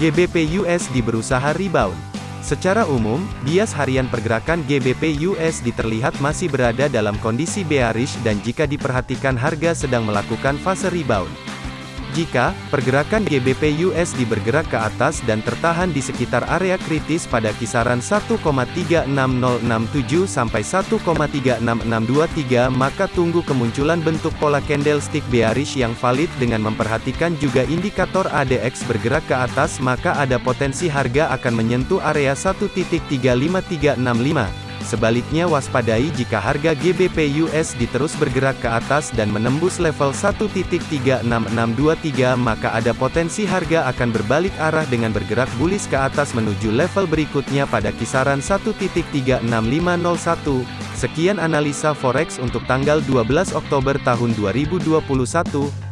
GBP USD berusaha rebound. Secara umum, bias harian pergerakan GBP USD terlihat masih berada dalam kondisi bearish dan jika diperhatikan harga sedang melakukan fase rebound. Jika pergerakan GBP USD bergerak ke atas dan tertahan di sekitar area kritis pada kisaran 1,36067 sampai 1,36623 maka tunggu kemunculan bentuk pola candlestick bearish yang valid dengan memperhatikan juga indikator ADX bergerak ke atas maka ada potensi harga akan menyentuh area 1.35365 Sebaliknya waspadai jika harga GBP USD terus bergerak ke atas dan menembus level 1.36623 maka ada potensi harga akan berbalik arah dengan bergerak bullish ke atas menuju level berikutnya pada kisaran 1.36501. Sekian analisa forex untuk tanggal 12 Oktober tahun 2021.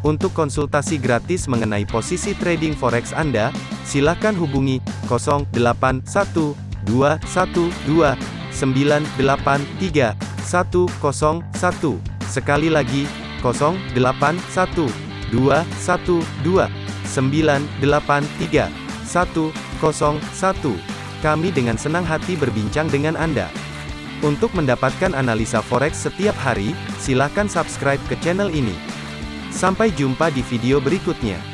Untuk konsultasi gratis mengenai posisi trading forex Anda, silakan hubungi 081212 983 101. Sekali lagi, 081 212 983 101. Kami dengan senang hati berbincang dengan Anda. Untuk mendapatkan analisa forex setiap hari, silakan subscribe ke channel ini. Sampai jumpa di video berikutnya.